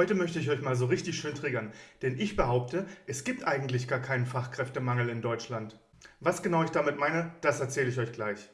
Heute möchte ich euch mal so richtig schön triggern, denn ich behaupte, es gibt eigentlich gar keinen Fachkräftemangel in Deutschland. Was genau ich damit meine, das erzähle ich euch gleich.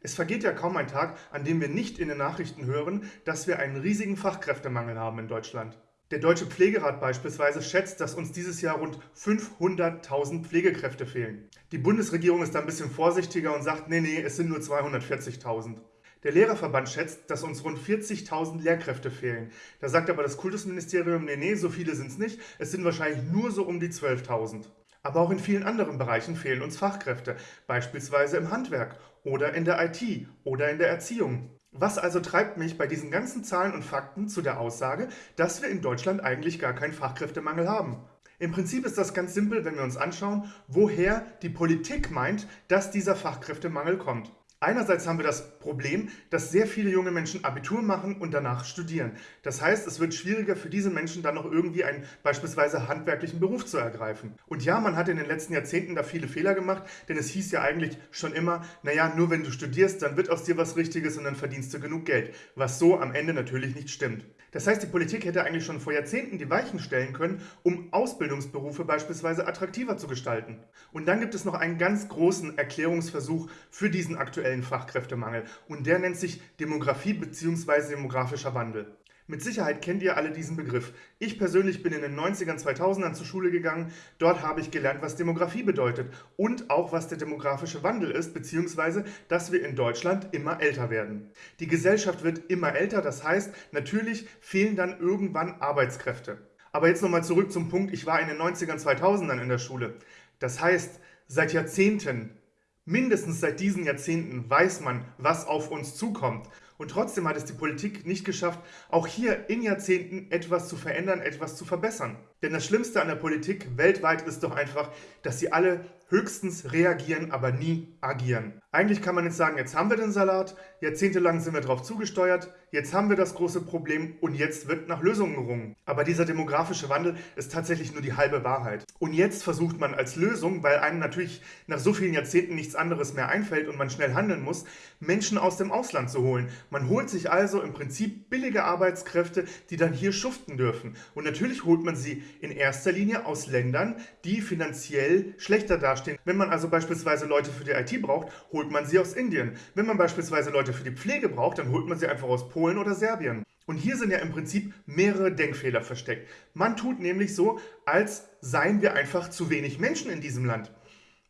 Es vergeht ja kaum ein Tag, an dem wir nicht in den Nachrichten hören, dass wir einen riesigen Fachkräftemangel haben in Deutschland. Der Deutsche Pflegerat beispielsweise schätzt, dass uns dieses Jahr rund 500.000 Pflegekräfte fehlen. Die Bundesregierung ist da ein bisschen vorsichtiger und sagt, nee, nee, es sind nur 240.000. Der Lehrerverband schätzt, dass uns rund 40.000 Lehrkräfte fehlen. Da sagt aber das Kultusministerium, nee, nee, so viele sind es nicht. Es sind wahrscheinlich nur so um die 12.000. Aber auch in vielen anderen Bereichen fehlen uns Fachkräfte, beispielsweise im Handwerk oder in der IT oder in der Erziehung. Was also treibt mich bei diesen ganzen Zahlen und Fakten zu der Aussage, dass wir in Deutschland eigentlich gar keinen Fachkräftemangel haben? Im Prinzip ist das ganz simpel, wenn wir uns anschauen, woher die Politik meint, dass dieser Fachkräftemangel kommt. Einerseits haben wir das Problem, dass sehr viele junge Menschen Abitur machen und danach studieren. Das heißt, es wird schwieriger für diese Menschen dann noch irgendwie einen beispielsweise handwerklichen Beruf zu ergreifen. Und ja, man hat in den letzten Jahrzehnten da viele Fehler gemacht, denn es hieß ja eigentlich schon immer, naja, nur wenn du studierst, dann wird aus dir was Richtiges und dann verdienst du genug Geld. Was so am Ende natürlich nicht stimmt. Das heißt, die Politik hätte eigentlich schon vor Jahrzehnten die Weichen stellen können, um Ausbildungsberufe beispielsweise attraktiver zu gestalten. Und dann gibt es noch einen ganz großen Erklärungsversuch für diesen aktuellen Fachkräftemangel und der nennt sich Demografie bzw. demografischer Wandel. Mit Sicherheit kennt ihr alle diesen Begriff. Ich persönlich bin in den 90ern, 2000ern zur Schule gegangen. Dort habe ich gelernt, was Demografie bedeutet und auch, was der demografische Wandel ist, beziehungsweise, dass wir in Deutschland immer älter werden. Die Gesellschaft wird immer älter, das heißt, natürlich fehlen dann irgendwann Arbeitskräfte. Aber jetzt nochmal zurück zum Punkt, ich war in den 90ern, 2000ern in der Schule. Das heißt, seit Jahrzehnten Mindestens seit diesen Jahrzehnten weiß man, was auf uns zukommt. Und trotzdem hat es die Politik nicht geschafft, auch hier in Jahrzehnten etwas zu verändern, etwas zu verbessern. Denn das Schlimmste an der Politik weltweit ist doch einfach, dass sie alle höchstens reagieren, aber nie agieren. Eigentlich kann man jetzt sagen, jetzt haben wir den Salat, jahrzehntelang sind wir darauf zugesteuert, jetzt haben wir das große Problem und jetzt wird nach Lösungen gerungen. Aber dieser demografische Wandel ist tatsächlich nur die halbe Wahrheit. Und jetzt versucht man als Lösung, weil einem natürlich nach so vielen Jahrzehnten nichts anderes mehr einfällt und man schnell handeln muss, Menschen aus dem Ausland zu holen. Man holt sich also im Prinzip billige Arbeitskräfte, die dann hier schuften dürfen. Und natürlich holt man sie in erster Linie aus Ländern, die finanziell schlechter dastehen. Wenn man also beispielsweise Leute für die IT braucht, holt man sie aus Indien. Wenn man beispielsweise Leute für die Pflege braucht, dann holt man sie einfach aus Polen oder Serbien. Und hier sind ja im Prinzip mehrere Denkfehler versteckt. Man tut nämlich so, als seien wir einfach zu wenig Menschen in diesem Land.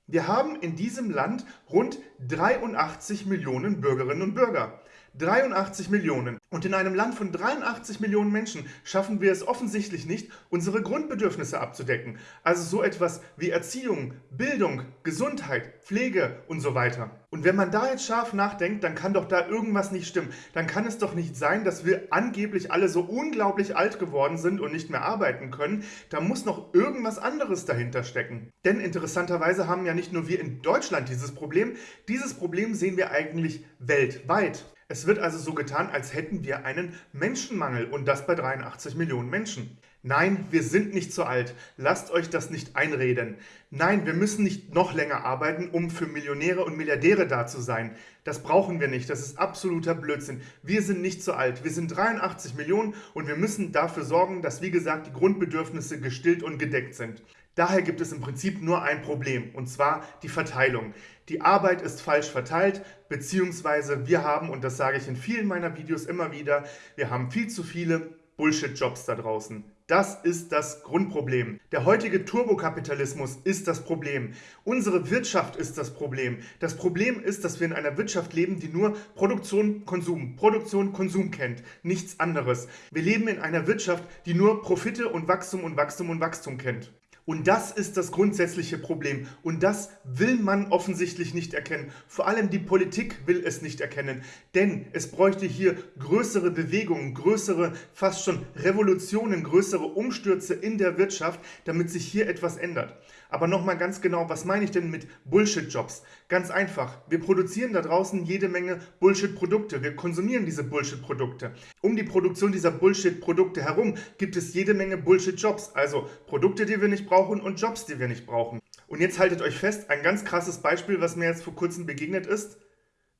Wir haben in diesem Land rund 83 Millionen Bürgerinnen und Bürger. 83 Millionen. Und in einem Land von 83 Millionen Menschen schaffen wir es offensichtlich nicht, unsere Grundbedürfnisse abzudecken. Also so etwas wie Erziehung, Bildung, Gesundheit, Pflege und so weiter. Und wenn man da jetzt scharf nachdenkt, dann kann doch da irgendwas nicht stimmen. Dann kann es doch nicht sein, dass wir angeblich alle so unglaublich alt geworden sind und nicht mehr arbeiten können. Da muss noch irgendwas anderes dahinter stecken. Denn interessanterweise haben ja nicht nur wir in Deutschland dieses Problem, dieses Problem sehen wir eigentlich weltweit. Es wird also so getan, als hätten wir einen Menschenmangel und das bei 83 Millionen Menschen. Nein, wir sind nicht zu alt. Lasst euch das nicht einreden. Nein, wir müssen nicht noch länger arbeiten, um für Millionäre und Milliardäre da zu sein. Das brauchen wir nicht. Das ist absoluter Blödsinn. Wir sind nicht zu alt. Wir sind 83 Millionen und wir müssen dafür sorgen, dass, wie gesagt, die Grundbedürfnisse gestillt und gedeckt sind. Daher gibt es im Prinzip nur ein Problem, und zwar die Verteilung. Die Arbeit ist falsch verteilt, beziehungsweise wir haben, und das sage ich in vielen meiner Videos immer wieder, wir haben viel zu viele Bullshit-Jobs da draußen. Das ist das Grundproblem. Der heutige Turbokapitalismus ist das Problem. Unsere Wirtschaft ist das Problem. Das Problem ist, dass wir in einer Wirtschaft leben, die nur Produktion, Konsum, Produktion, Konsum kennt. Nichts anderes. Wir leben in einer Wirtschaft, die nur Profite und Wachstum und Wachstum und Wachstum kennt. Und das ist das grundsätzliche Problem. Und das will man offensichtlich nicht erkennen. Vor allem die Politik will es nicht erkennen. Denn es bräuchte hier größere Bewegungen, größere, fast schon Revolutionen, größere Umstürze in der Wirtschaft, damit sich hier etwas ändert. Aber nochmal ganz genau, was meine ich denn mit Bullshit-Jobs? Ganz einfach, wir produzieren da draußen jede Menge Bullshit-Produkte. Wir konsumieren diese Bullshit-Produkte. Um die Produktion dieser Bullshit-Produkte herum gibt es jede Menge Bullshit-Jobs. Also Produkte, die wir nicht brauchen und Jobs, die wir nicht brauchen. Und jetzt haltet euch fest, ein ganz krasses Beispiel, was mir jetzt vor kurzem begegnet ist.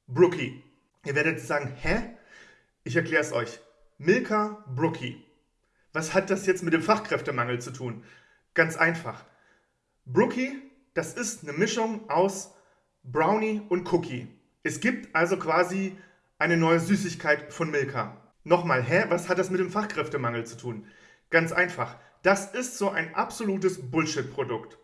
Brookie. Ihr werdet sagen, hä? Ich erkläre es euch. Milka Brookie. Was hat das jetzt mit dem Fachkräftemangel zu tun? Ganz einfach. Brookie, das ist eine Mischung aus Brownie und Cookie. Es gibt also quasi eine neue Süßigkeit von Milka. Nochmal, hä? Was hat das mit dem Fachkräftemangel zu tun? Ganz einfach. Das ist so ein absolutes Bullshit-Produkt.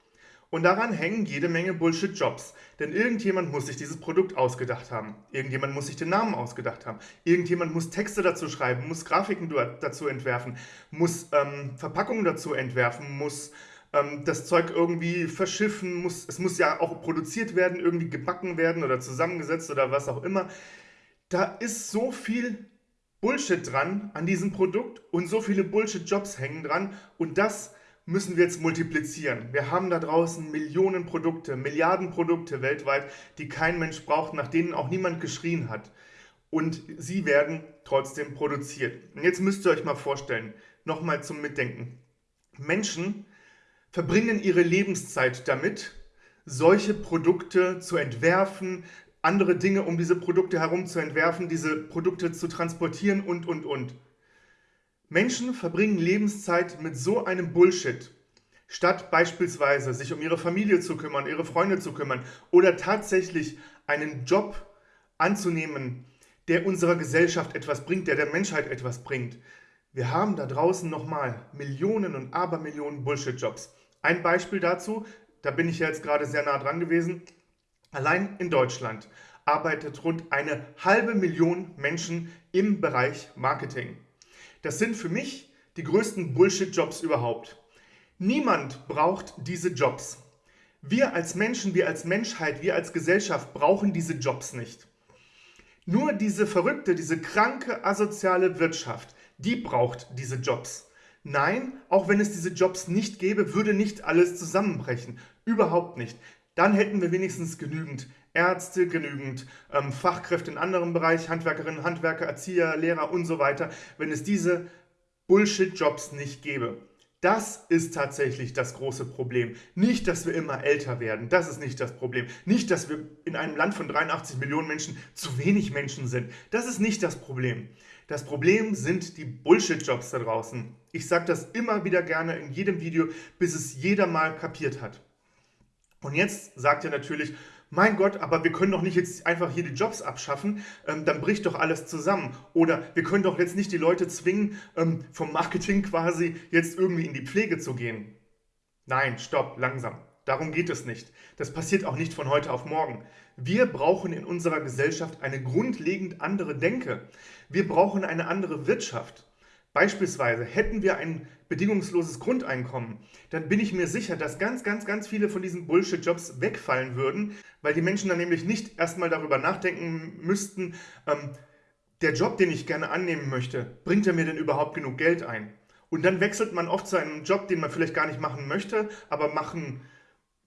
Und daran hängen jede Menge Bullshit-Jobs. Denn irgendjemand muss sich dieses Produkt ausgedacht haben. Irgendjemand muss sich den Namen ausgedacht haben. Irgendjemand muss Texte dazu schreiben, muss Grafiken dazu entwerfen, muss ähm, Verpackungen dazu entwerfen, muss das Zeug irgendwie verschiffen, muss, es muss ja auch produziert werden, irgendwie gebacken werden oder zusammengesetzt oder was auch immer. Da ist so viel Bullshit dran an diesem Produkt und so viele Bullshit-Jobs hängen dran und das müssen wir jetzt multiplizieren. Wir haben da draußen Millionen Produkte, Milliarden Produkte weltweit, die kein Mensch braucht, nach denen auch niemand geschrien hat. Und sie werden trotzdem produziert. Und jetzt müsst ihr euch mal vorstellen, nochmal zum Mitdenken. Menschen verbringen ihre Lebenszeit damit, solche Produkte zu entwerfen, andere Dinge um diese Produkte herum zu entwerfen, diese Produkte zu transportieren und, und, und. Menschen verbringen Lebenszeit mit so einem Bullshit, statt beispielsweise sich um ihre Familie zu kümmern, ihre Freunde zu kümmern oder tatsächlich einen Job anzunehmen, der unserer Gesellschaft etwas bringt, der der Menschheit etwas bringt. Wir haben da draußen nochmal Millionen und Abermillionen Bullshit-Jobs. Ein Beispiel dazu, da bin ich jetzt gerade sehr nah dran gewesen, Allein in Deutschland arbeitet rund eine halbe Million Menschen im Bereich Marketing. Das sind für mich die größten Bullshit-Jobs überhaupt. Niemand braucht diese Jobs. Wir als Menschen, wir als Menschheit, wir als Gesellschaft brauchen diese Jobs nicht. Nur diese verrückte, diese kranke, asoziale Wirtschaft, die braucht diese Jobs. Nein, auch wenn es diese Jobs nicht gäbe, würde nicht alles zusammenbrechen. Überhaupt nicht dann hätten wir wenigstens genügend Ärzte, genügend ähm, Fachkräfte in anderem Bereich, Handwerkerinnen, Handwerker, Erzieher, Lehrer und so weiter, wenn es diese Bullshit-Jobs nicht gäbe. Das ist tatsächlich das große Problem. Nicht, dass wir immer älter werden. Das ist nicht das Problem. Nicht, dass wir in einem Land von 83 Millionen Menschen zu wenig Menschen sind. Das ist nicht das Problem. Das Problem sind die Bullshit-Jobs da draußen. Ich sage das immer wieder gerne in jedem Video, bis es jeder mal kapiert hat. Und jetzt sagt er natürlich, mein Gott, aber wir können doch nicht jetzt einfach hier die Jobs abschaffen, ähm, dann bricht doch alles zusammen. Oder wir können doch jetzt nicht die Leute zwingen, ähm, vom Marketing quasi jetzt irgendwie in die Pflege zu gehen. Nein, stopp, langsam. Darum geht es nicht. Das passiert auch nicht von heute auf morgen. Wir brauchen in unserer Gesellschaft eine grundlegend andere Denke. Wir brauchen eine andere Wirtschaft. Beispielsweise hätten wir ein bedingungsloses Grundeinkommen, dann bin ich mir sicher, dass ganz, ganz, ganz viele von diesen Bullshit-Jobs wegfallen würden, weil die Menschen dann nämlich nicht erstmal darüber nachdenken müssten, ähm, der Job, den ich gerne annehmen möchte, bringt er mir denn überhaupt genug Geld ein? Und dann wechselt man oft zu einem Job, den man vielleicht gar nicht machen möchte, aber machen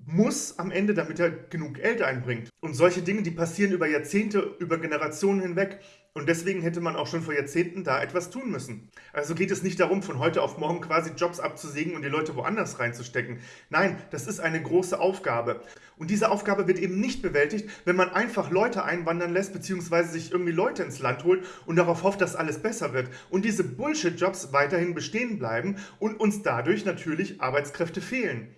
muss am Ende, damit er genug Geld einbringt. Und solche Dinge, die passieren über Jahrzehnte, über Generationen hinweg. Und deswegen hätte man auch schon vor Jahrzehnten da etwas tun müssen. Also geht es nicht darum, von heute auf morgen quasi Jobs abzusägen und die Leute woanders reinzustecken. Nein, das ist eine große Aufgabe. Und diese Aufgabe wird eben nicht bewältigt, wenn man einfach Leute einwandern lässt, beziehungsweise sich irgendwie Leute ins Land holt und darauf hofft, dass alles besser wird. Und diese Bullshit-Jobs weiterhin bestehen bleiben und uns dadurch natürlich Arbeitskräfte fehlen.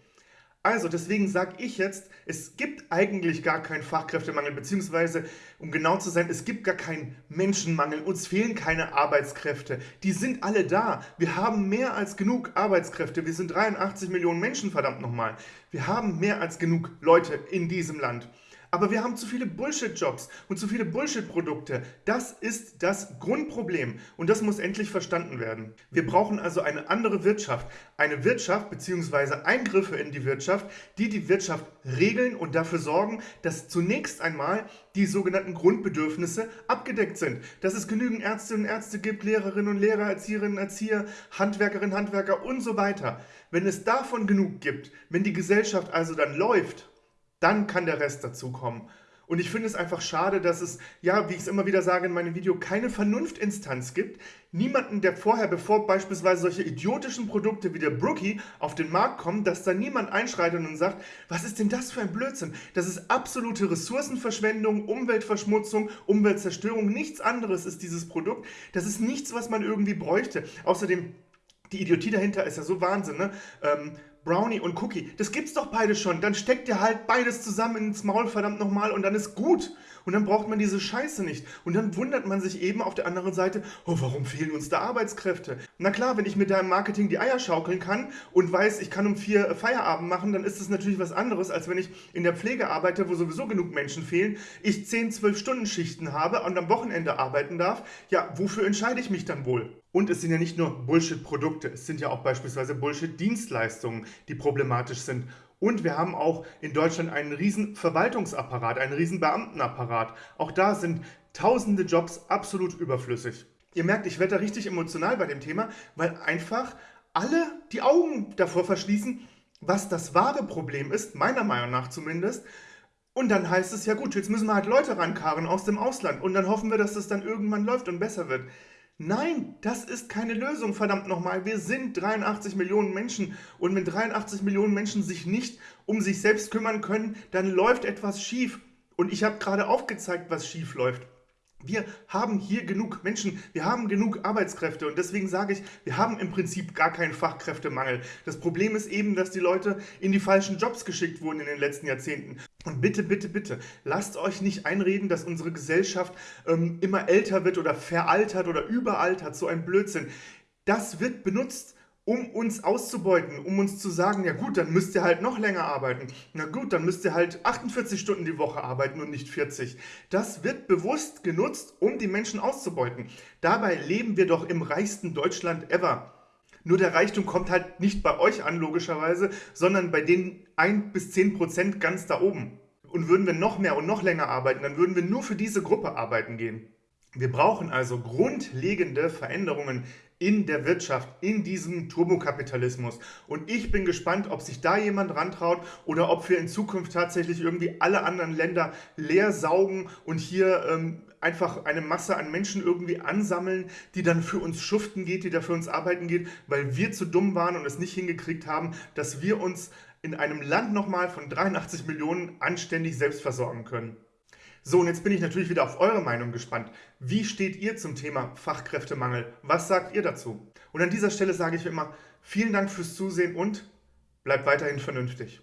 Also deswegen sage ich jetzt, es gibt eigentlich gar keinen Fachkräftemangel, beziehungsweise, um genau zu sein, es gibt gar keinen Menschenmangel. Uns fehlen keine Arbeitskräfte. Die sind alle da. Wir haben mehr als genug Arbeitskräfte. Wir sind 83 Millionen Menschen, verdammt nochmal. Wir haben mehr als genug Leute in diesem Land. Aber wir haben zu viele Bullshit-Jobs und zu viele Bullshit-Produkte. Das ist das Grundproblem und das muss endlich verstanden werden. Wir brauchen also eine andere Wirtschaft. Eine Wirtschaft bzw. Eingriffe in die Wirtschaft, die die Wirtschaft regeln und dafür sorgen, dass zunächst einmal die sogenannten Grundbedürfnisse abgedeckt sind. Dass es genügend Ärztinnen und Ärzte gibt, Lehrerinnen und Lehrer, Erzieherinnen und Erzieher, Handwerkerinnen, Handwerker und so weiter. Wenn es davon genug gibt, wenn die Gesellschaft also dann läuft dann kann der Rest dazu kommen. Und ich finde es einfach schade, dass es, ja, wie ich es immer wieder sage in meinem Video, keine Vernunftinstanz gibt. Niemanden, der vorher, bevor beispielsweise solche idiotischen Produkte wie der Brookie auf den Markt kommen, dass da niemand einschreitet und sagt, was ist denn das für ein Blödsinn? Das ist absolute Ressourcenverschwendung, Umweltverschmutzung, Umweltzerstörung. Nichts anderes ist dieses Produkt. Das ist nichts, was man irgendwie bräuchte. Außerdem Die Idiotie dahinter ist ja so Wahnsinn, ne? Ähm, Brownie und Cookie, das gibt's doch beide schon. Dann steckt ihr halt beides zusammen ins Maul, verdammt nochmal, und dann ist gut. Und dann braucht man diese Scheiße nicht. Und dann wundert man sich eben auf der anderen Seite, oh, warum fehlen uns da Arbeitskräfte? Na klar, wenn ich mit deinem Marketing die Eier schaukeln kann und weiß, ich kann um vier Feierabend machen, dann ist das natürlich was anderes, als wenn ich in der Pflege arbeite, wo sowieso genug Menschen fehlen, ich 10, 12 Stunden Schichten habe und am Wochenende arbeiten darf. Ja, wofür entscheide ich mich dann wohl? Und es sind ja nicht nur Bullshit-Produkte, es sind ja auch beispielsweise Bullshit-Dienstleistungen, die problematisch sind. Und wir haben auch in Deutschland einen riesen Verwaltungsapparat, einen riesen Beamtenapparat. Auch da sind tausende Jobs absolut überflüssig. Ihr merkt, ich werde da richtig emotional bei dem Thema, weil einfach alle die Augen davor verschließen, was das wahre Problem ist, meiner Meinung nach zumindest. Und dann heißt es, ja gut, jetzt müssen wir halt Leute rankarren aus dem Ausland und dann hoffen wir, dass das dann irgendwann läuft und besser wird. Nein, das ist keine Lösung, verdammt nochmal. Wir sind 83 Millionen Menschen und wenn 83 Millionen Menschen sich nicht um sich selbst kümmern können, dann läuft etwas schief. Und ich habe gerade aufgezeigt, was schief läuft. Wir haben hier genug Menschen, wir haben genug Arbeitskräfte und deswegen sage ich, wir haben im Prinzip gar keinen Fachkräftemangel. Das Problem ist eben, dass die Leute in die falschen Jobs geschickt wurden in den letzten Jahrzehnten. Und bitte, bitte, bitte, lasst euch nicht einreden, dass unsere Gesellschaft ähm, immer älter wird oder veraltert oder überaltert, so ein Blödsinn. Das wird benutzt, um uns auszubeuten, um uns zu sagen, ja gut, dann müsst ihr halt noch länger arbeiten. Na gut, dann müsst ihr halt 48 Stunden die Woche arbeiten und nicht 40. Das wird bewusst genutzt, um die Menschen auszubeuten. Dabei leben wir doch im reichsten Deutschland ever. Nur der Reichtum kommt halt nicht bei euch an, logischerweise, sondern bei den 1 bis 10 Prozent ganz da oben. Und würden wir noch mehr und noch länger arbeiten, dann würden wir nur für diese Gruppe arbeiten gehen. Wir brauchen also grundlegende Veränderungen in der Wirtschaft, in diesem Turbokapitalismus. Und ich bin gespannt, ob sich da jemand rantraut oder ob wir in Zukunft tatsächlich irgendwie alle anderen Länder leer saugen und hier ähm, einfach eine Masse an Menschen irgendwie ansammeln, die dann für uns schuften geht, die da für uns arbeiten geht, weil wir zu dumm waren und es nicht hingekriegt haben, dass wir uns in einem Land nochmal von 83 Millionen anständig selbst versorgen können. So, und jetzt bin ich natürlich wieder auf eure Meinung gespannt. Wie steht ihr zum Thema Fachkräftemangel? Was sagt ihr dazu? Und an dieser Stelle sage ich immer, vielen Dank fürs Zusehen und bleibt weiterhin vernünftig.